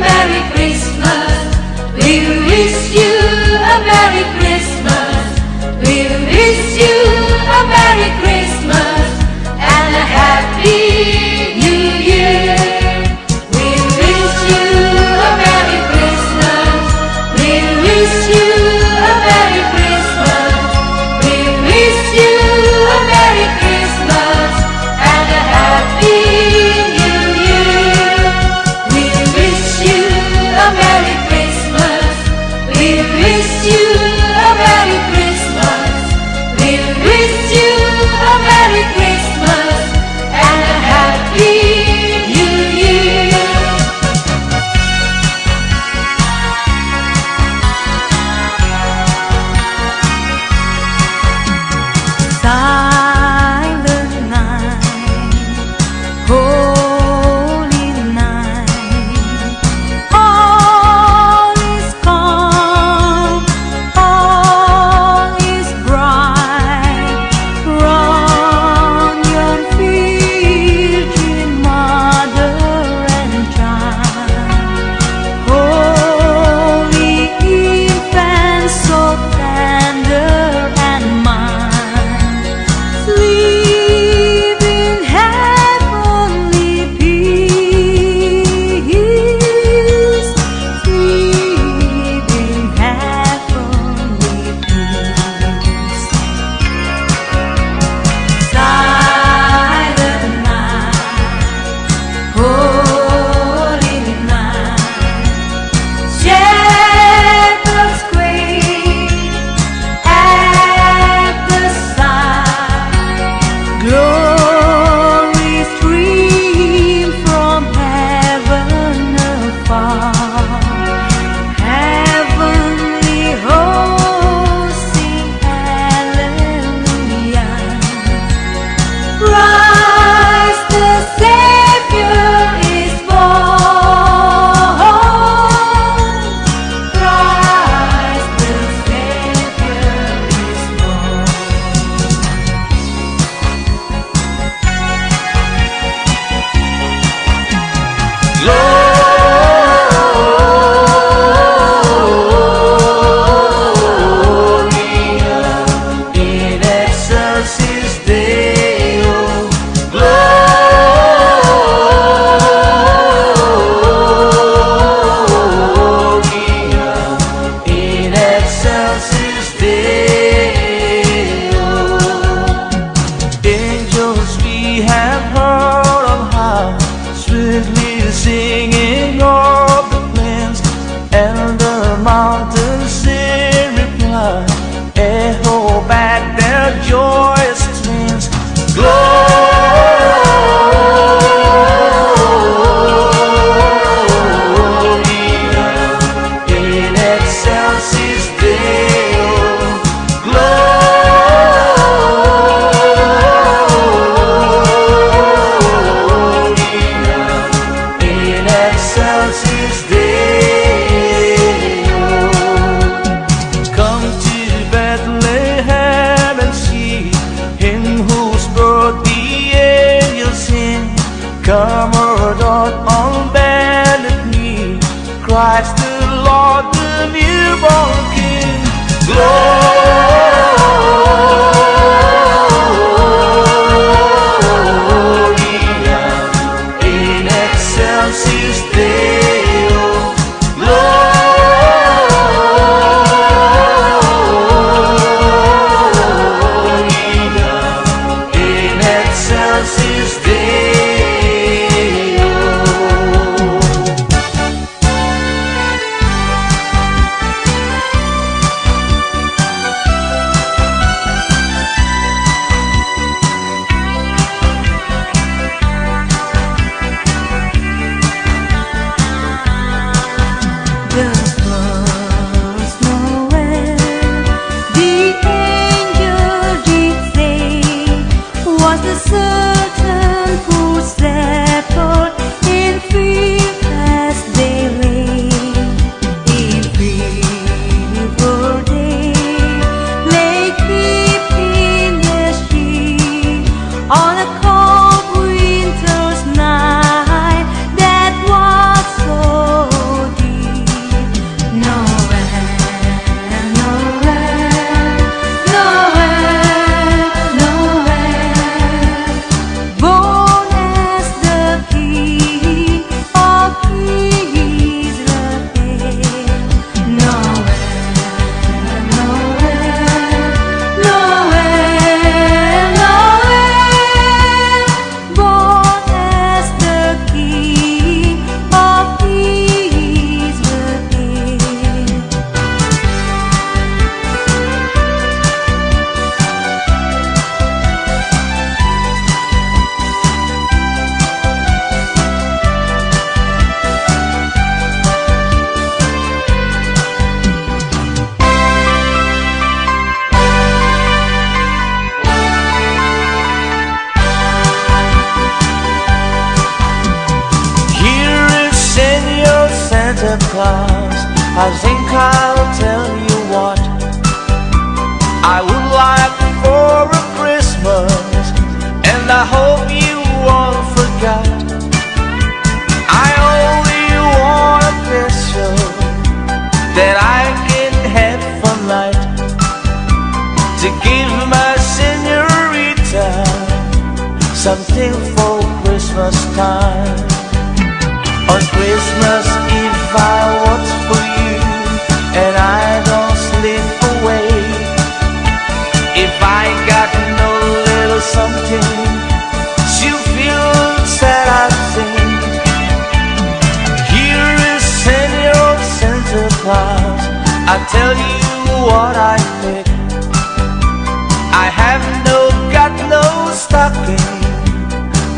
Merry Christmas. We wish you a Merry Christmas. We wish you a Merry Christmas and a Happy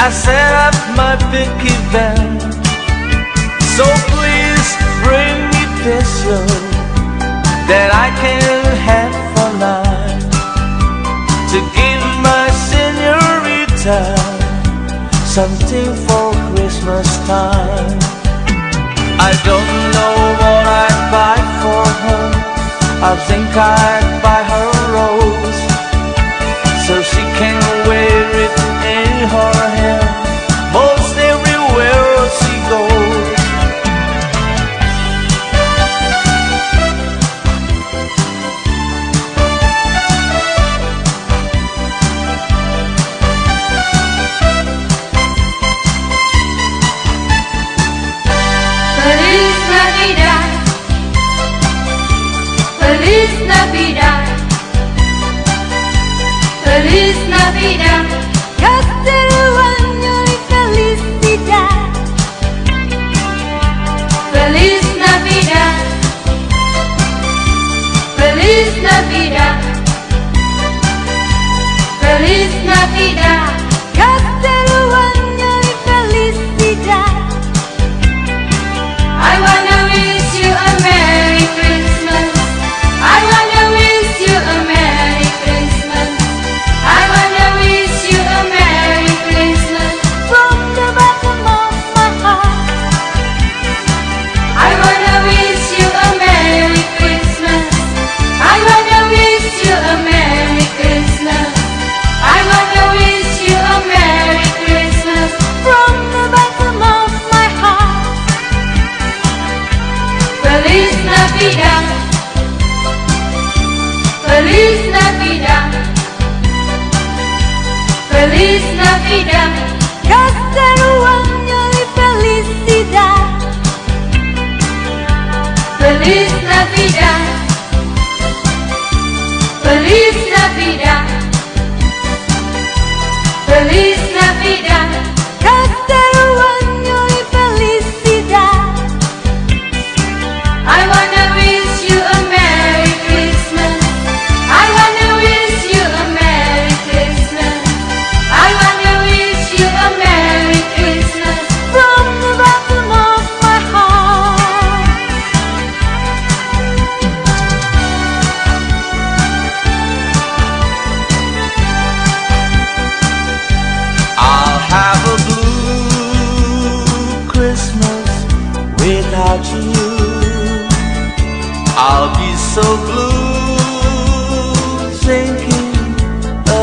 I set up my big event. So please bring me picture That I can have for life. To give my seniorita Something for Christmas time. I don't know what I'd buy for her. I think I'd buy without you I'll be so blue thinking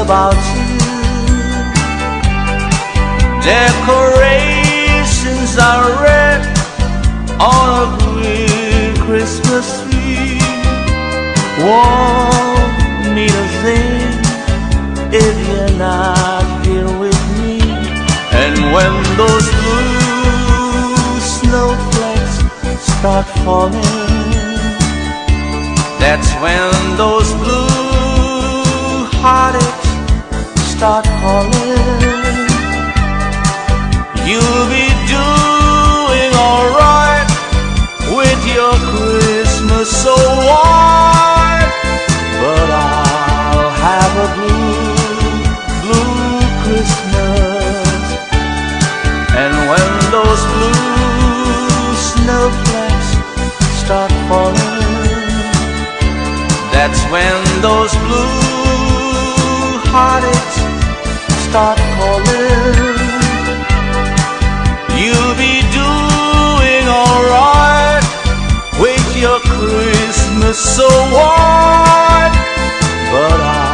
about you. Decorations are red on a green Christmas tree. Won't mean a thing if you're not here with me. And when those start falling, that's when those blue heartaches start calling. You'll be doing alright with your Christmas award, but I'll have a when those blue hearteds start calling. You'll be doing alright with your Christmas so award, but I.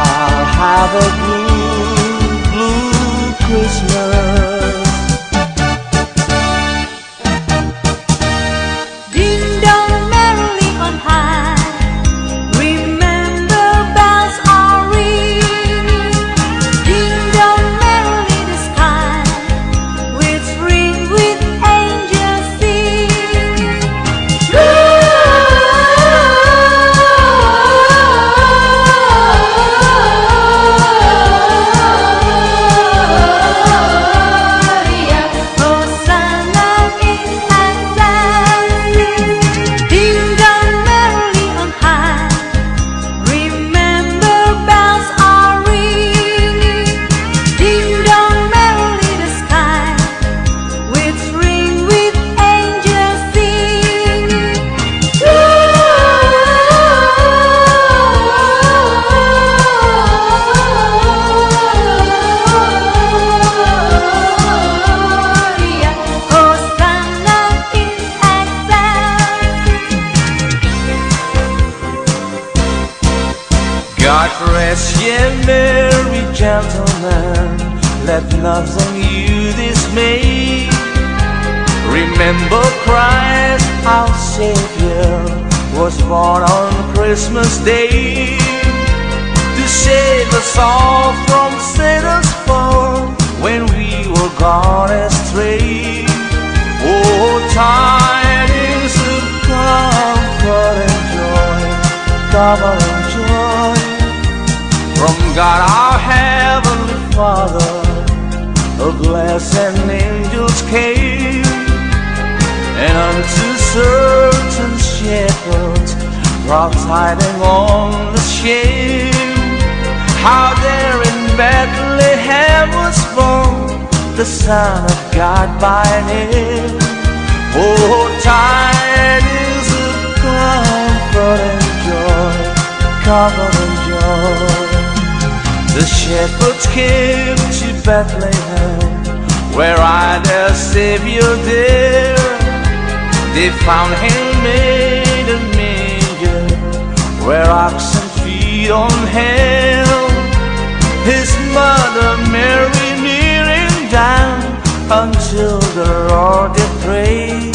was born on Christmas Day to save us all from Satan's fall when we were gone astray. Oh, tidings of comfort and joy, comfort and joy from God our heavenly Father. A blessed angels came, and unto certain shepherds brought tidings on the shame. How there in Bethlehem was born the Son of God by name. Oh, tidings of comfort and joy, comfort and joy. The shepherds came to Bethlehem, where I their Savior dear. They found him made a manger, where oxen feed on hell. His mother Mary kneeling down until the Lord did pray.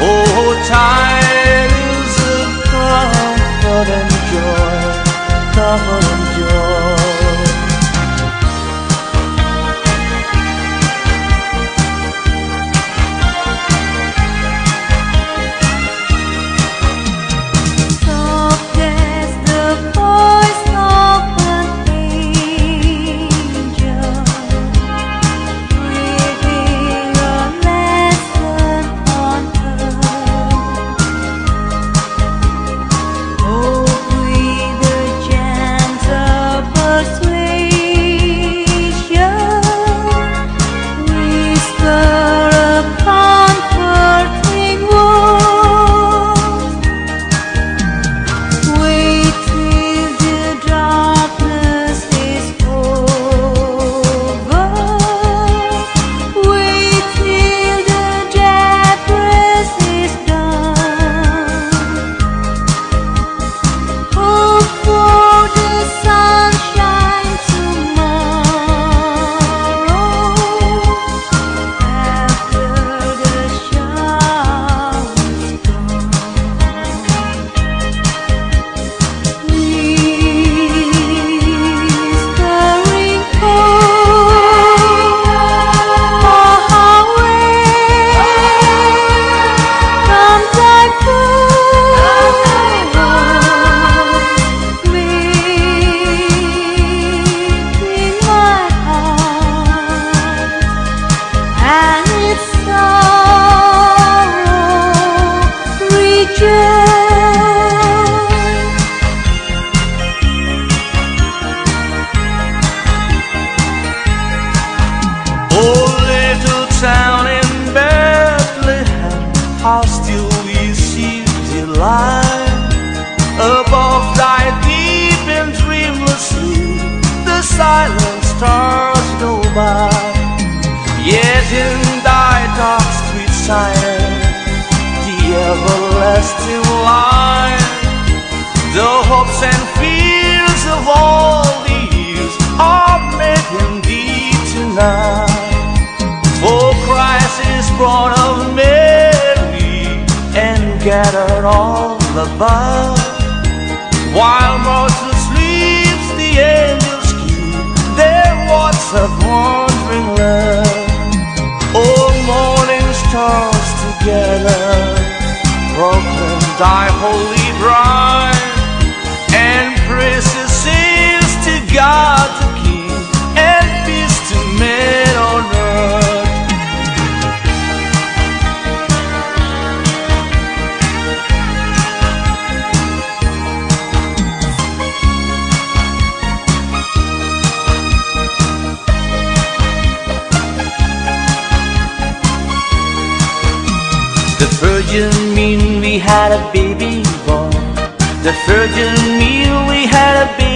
Oh, tidings of comfort and joy, comfort and virgin mean we had a baby born. The virgin mean we had a baby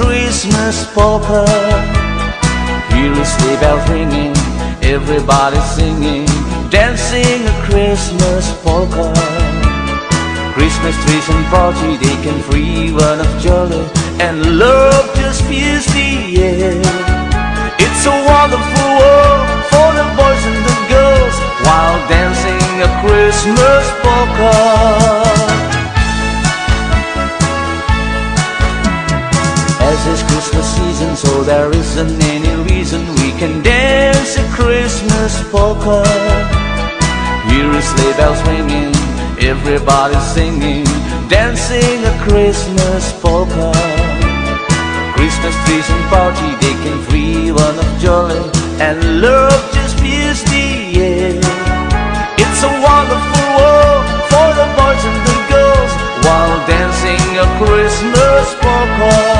Christmas polka. hear the bell ringing, everybody singing, dancing a Christmas polka. Christmas trees and party, they can free one of jolly, and love just fills the air. It's a wonderful world for the boys and the girls, while dancing a Christmas polka. As it's Christmas season, so there isn't any reason we can dance a Christmas polka. Here is sleigh bells ringing, everybody singing, dancing a Christmas polka. Christmas trees and party, they can free one of jolly, and love just fills the air. It's a wonderful world for the boys and the girls while dancing a Christmas polka.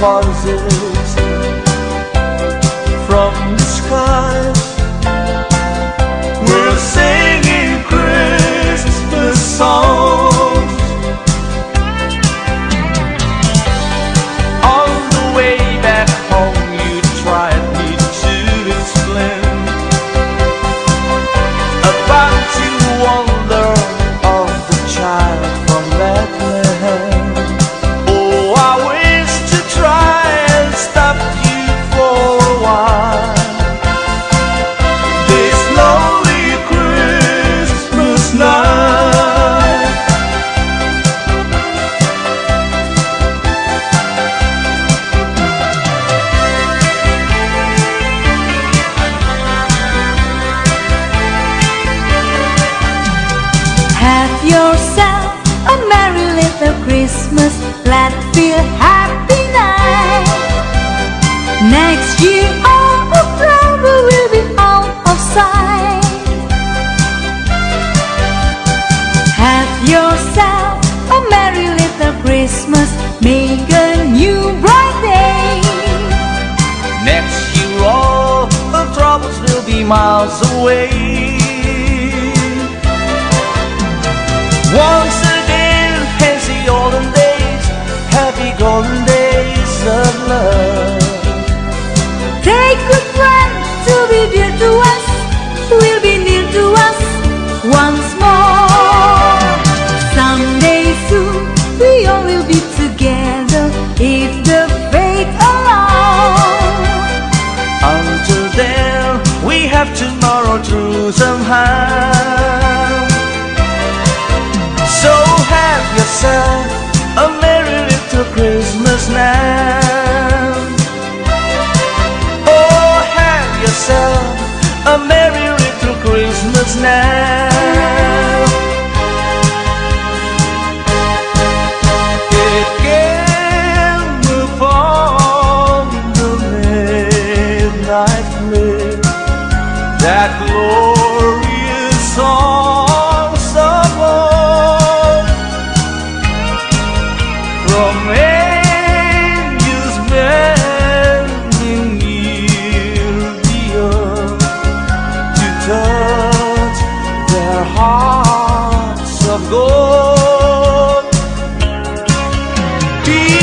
voices from the sky. miles away. somehow. So have yourself a merry little Christmas now. Oh, have yourself a merry little Christmas now. be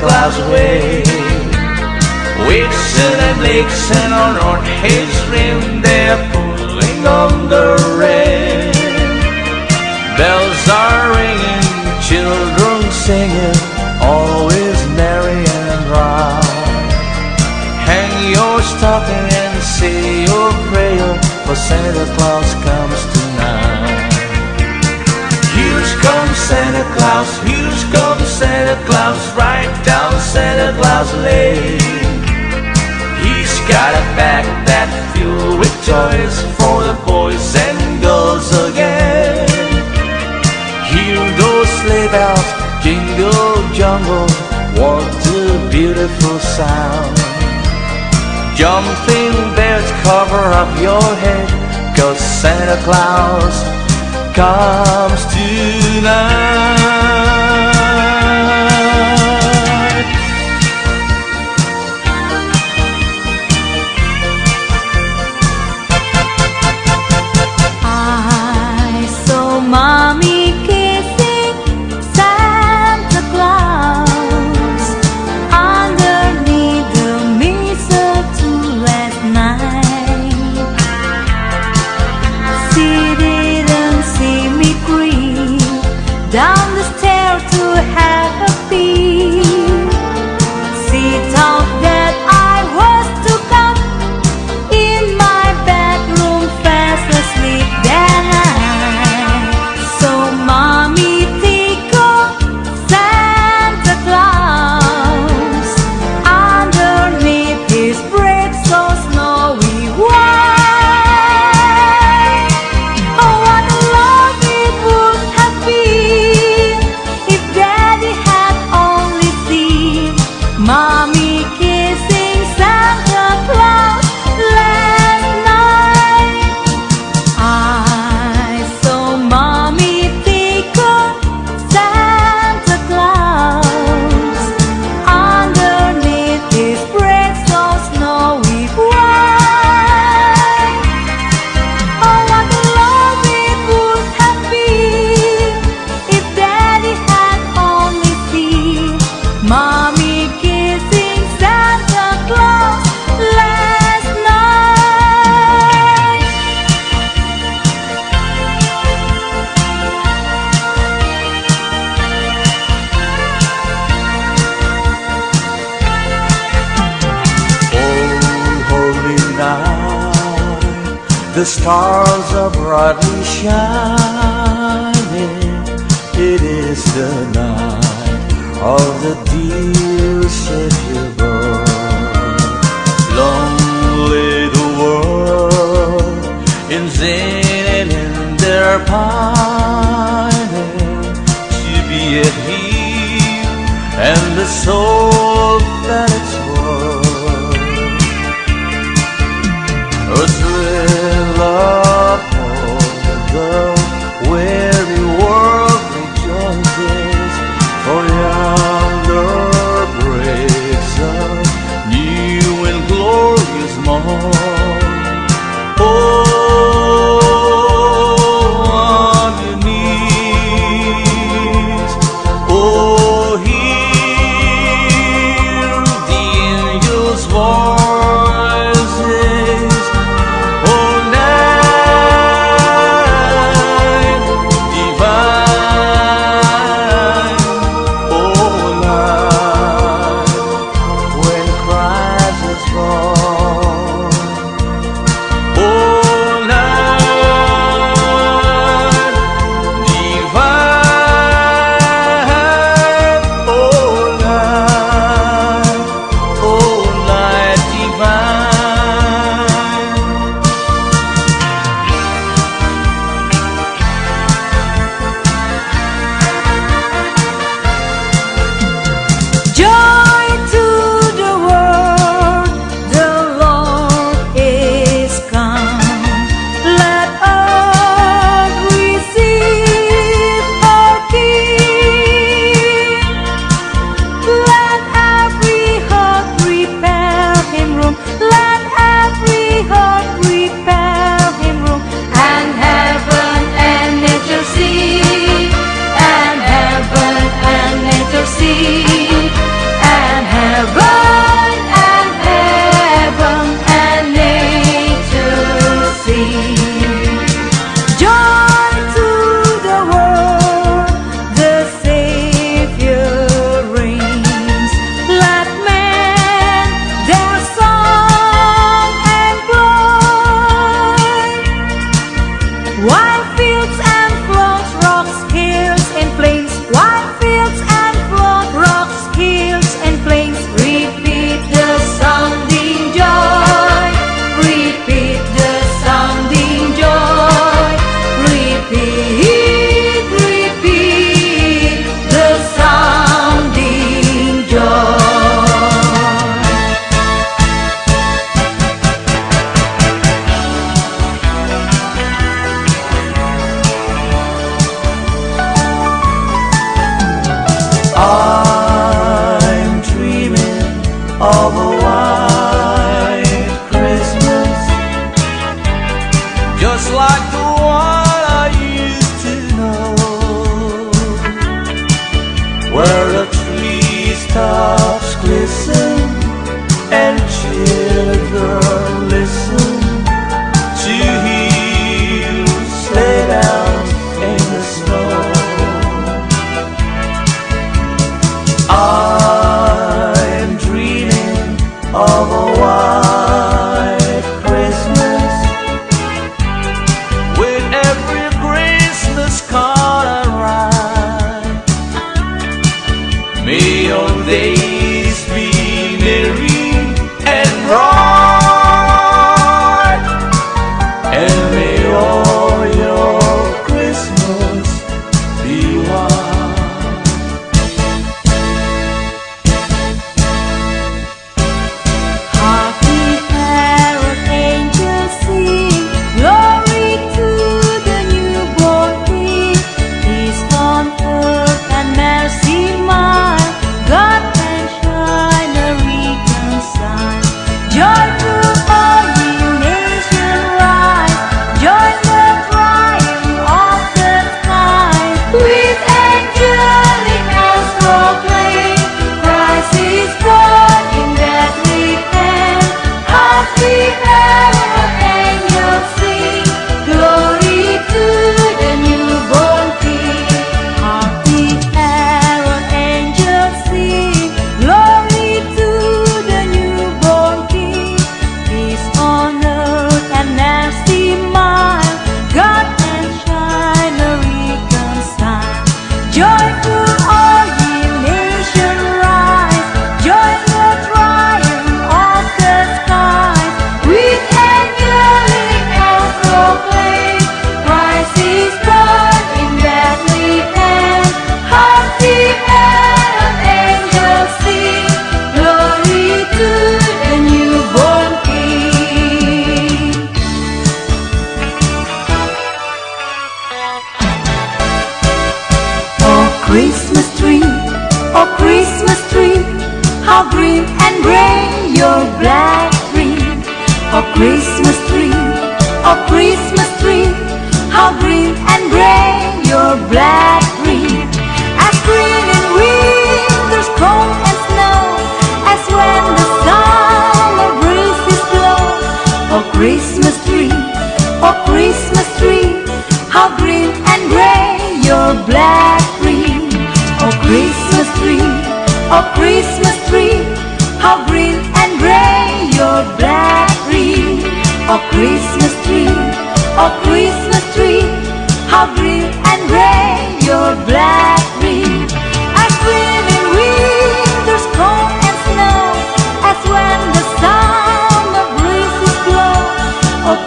Santa Claus way. Vixen and Blitzen on on his rim, they're pulling on the rein. Bells are ringing, children singing, always merry and bright. Hang your stocking and say your prayer, for Santa Claus comes tonight. Here comes Santa Claus, here comes Santa Claus, right down Santa Claus Lane. He's got a bag that filled with toys for the boys and girls again. Hear those sleigh bells jingle jungle, what a beautiful sound. Jumping bears cover up your head, cause Santa Claus comes tonight.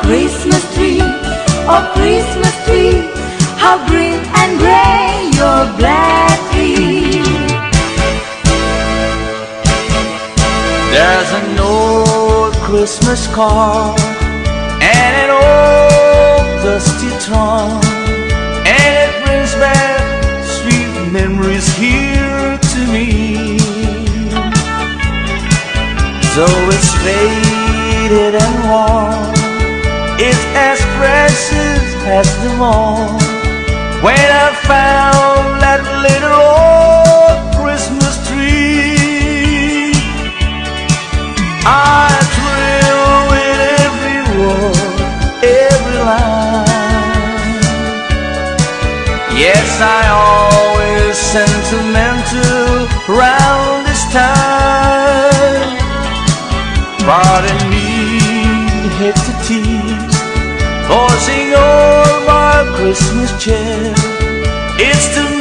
Christmas tree, oh Christmas tree, how green and gray your black tree. There's an old Christmas card and an old dusty trunk, and it brings back sweet memories here to me. So it's faded and worn as precious as them all. When I found that little old Christmas tree, I thrill with every word, every line. Yes, I always sentimental round this time, but in me hit the tea. Christmas cheer. It's the